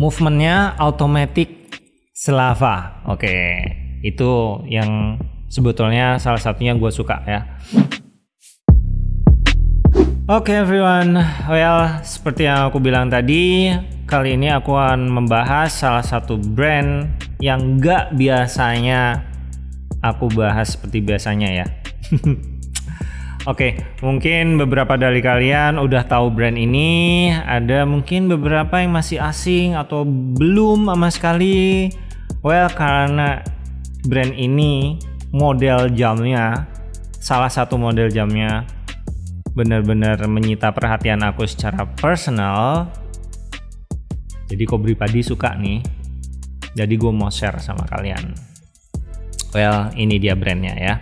Movementnya automatic Slava. Oke, itu yang sebetulnya salah satunya gue suka ya. Oke okay, everyone, well seperti yang aku bilang tadi, kali ini aku akan membahas salah satu brand yang gak biasanya aku bahas seperti biasanya ya. Oke, mungkin beberapa dari kalian udah tahu brand ini, ada mungkin beberapa yang masih asing atau belum sama sekali. Well, karena brand ini model jamnya, salah satu model jamnya benar-benar menyita perhatian aku secara personal. Jadi kok pribadi suka nih. Jadi gue mau share sama kalian. Well ini dia brandnya ya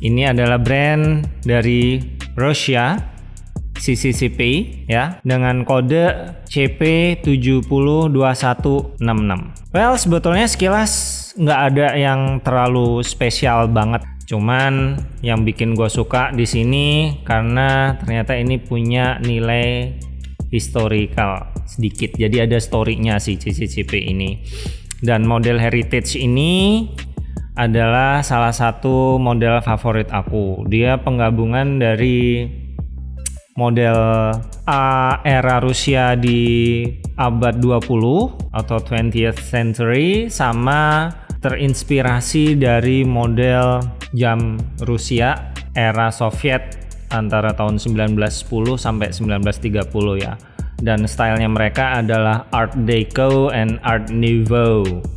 ini adalah brand dari Rusia CCCP ya dengan kode CP702166 well sebetulnya sekilas nggak ada yang terlalu spesial banget Cuman yang bikin gue suka di sini karena ternyata ini punya nilai historical sedikit. Jadi ada story-nya si CCCP ini. Dan model heritage ini adalah salah satu model favorit aku. Dia penggabungan dari model A era Rusia di abad 20 atau 20th century sama terinspirasi dari model jam Rusia era Soviet antara tahun 1910 sampai 1930 ya. Dan stylenya mereka adalah Art Deco and Art Nouveau.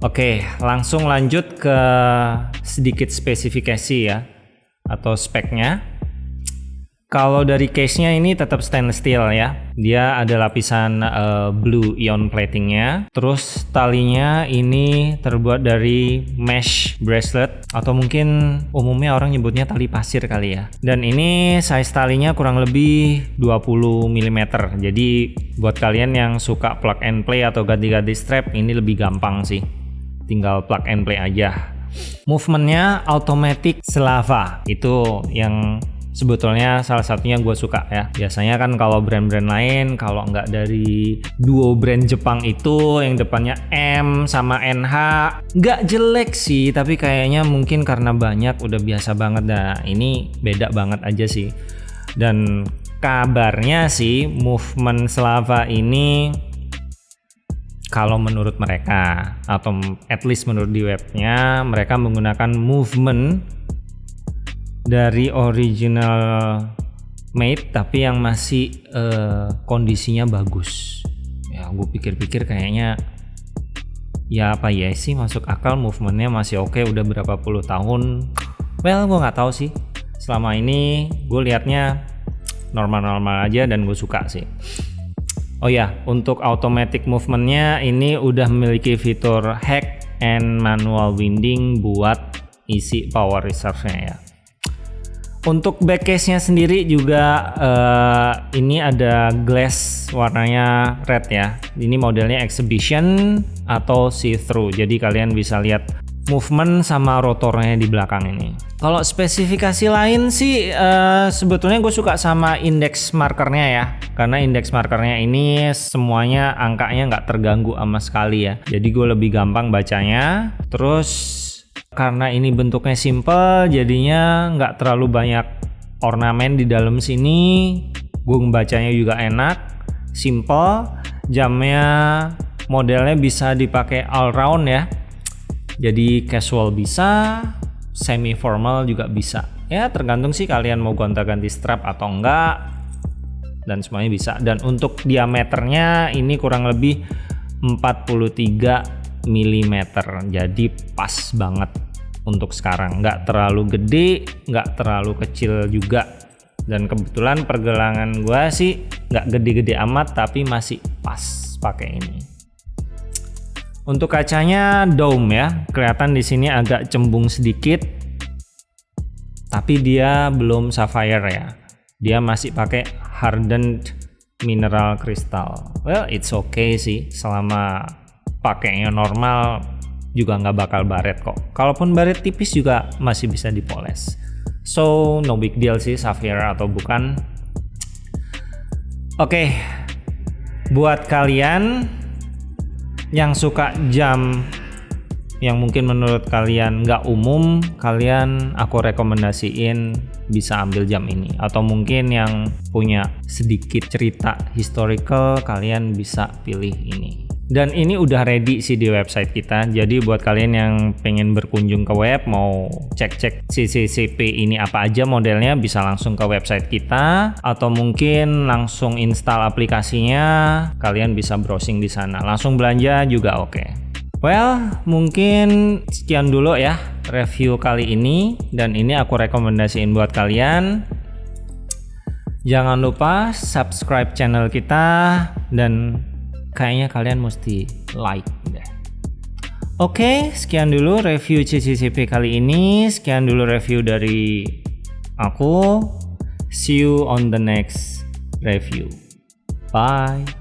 Oke, langsung lanjut ke sedikit spesifikasi ya atau speknya. Kalau dari case-nya ini tetap stainless steel ya. Dia ada lapisan uh, blue ion platingnya. Terus talinya ini terbuat dari mesh bracelet atau mungkin umumnya orang nyebutnya tali pasir kali ya. Dan ini size talinya kurang lebih 20 mm. Jadi buat kalian yang suka plug and play atau ganti-ganti strap ini lebih gampang sih. Tinggal plug and play aja. Movementnya automatic Slava. Itu yang sebetulnya salah satunya gue suka ya. Biasanya kan kalau brand-brand lain kalau nggak dari duo brand Jepang itu yang depannya M sama NH nggak jelek sih tapi kayaknya mungkin karena banyak udah biasa banget. Dah ini beda banget aja sih. Dan kabarnya sih movement Slava ini kalau menurut mereka atau at least menurut di webnya mereka menggunakan movement dari original made tapi yang masih uh, kondisinya bagus. Ya gue pikir-pikir kayaknya ya apa ya sih masuk akal movementnya masih oke okay, udah berapa puluh tahun. Well gue nggak tahu sih. Selama ini gue liatnya normal-normal aja dan gue suka sih oh ya untuk automatic movementnya ini udah memiliki fitur hack and manual winding buat isi power reserve nya ya untuk back case-nya sendiri juga uh, ini ada glass warnanya red ya. Ini modelnya exhibition atau see-through. Jadi kalian bisa lihat movement sama rotornya di belakang ini. Kalau spesifikasi lain sih uh, sebetulnya gue suka sama index markernya ya. Karena index markernya ini semuanya angkanya nggak terganggu sama sekali ya. Jadi gue lebih gampang bacanya. Terus karena ini bentuknya simple jadinya nggak terlalu banyak ornamen di dalam sini gue membacanya juga enak simple jamnya modelnya bisa dipakai all round ya jadi casual bisa semi formal juga bisa. Ya tergantung sih kalian mau gonta-ganti strap atau enggak dan semuanya bisa. Dan untuk diameternya ini kurang lebih 43 mm jadi pas banget untuk sekarang. Nggak terlalu gede nggak terlalu kecil juga. Dan kebetulan pergelangan gua sih nggak gede-gede amat tapi masih pas pakai ini untuk kacanya dome ya kelihatan di sini agak cembung sedikit tapi dia belum sapphire ya dia masih pakai hardened mineral crystal well it's okay sih selama pakainya normal juga nggak bakal baret kok. Kalaupun baret tipis juga masih bisa dipoles. So no big deal sih Sapphire atau bukan. Oke, okay. buat kalian yang suka jam yang mungkin menurut kalian nggak umum, kalian aku rekomendasiin bisa ambil jam ini. Atau mungkin yang punya sedikit cerita historical, kalian bisa pilih ini. Dan ini udah ready sih di website kita. Jadi buat kalian yang pengen berkunjung ke web, mau cek-cek CCCP ini apa aja modelnya, bisa langsung ke website kita. Atau mungkin langsung install aplikasinya, kalian bisa browsing di sana. Langsung belanja juga oke. Okay. Well, mungkin sekian dulu ya review kali ini. Dan ini aku rekomendasiin buat kalian. Jangan lupa subscribe channel kita dan kayaknya kalian mesti like deh. Oke, sekian dulu review CCCP kali ini. Sekian dulu review dari aku. See you on the next review. Bye.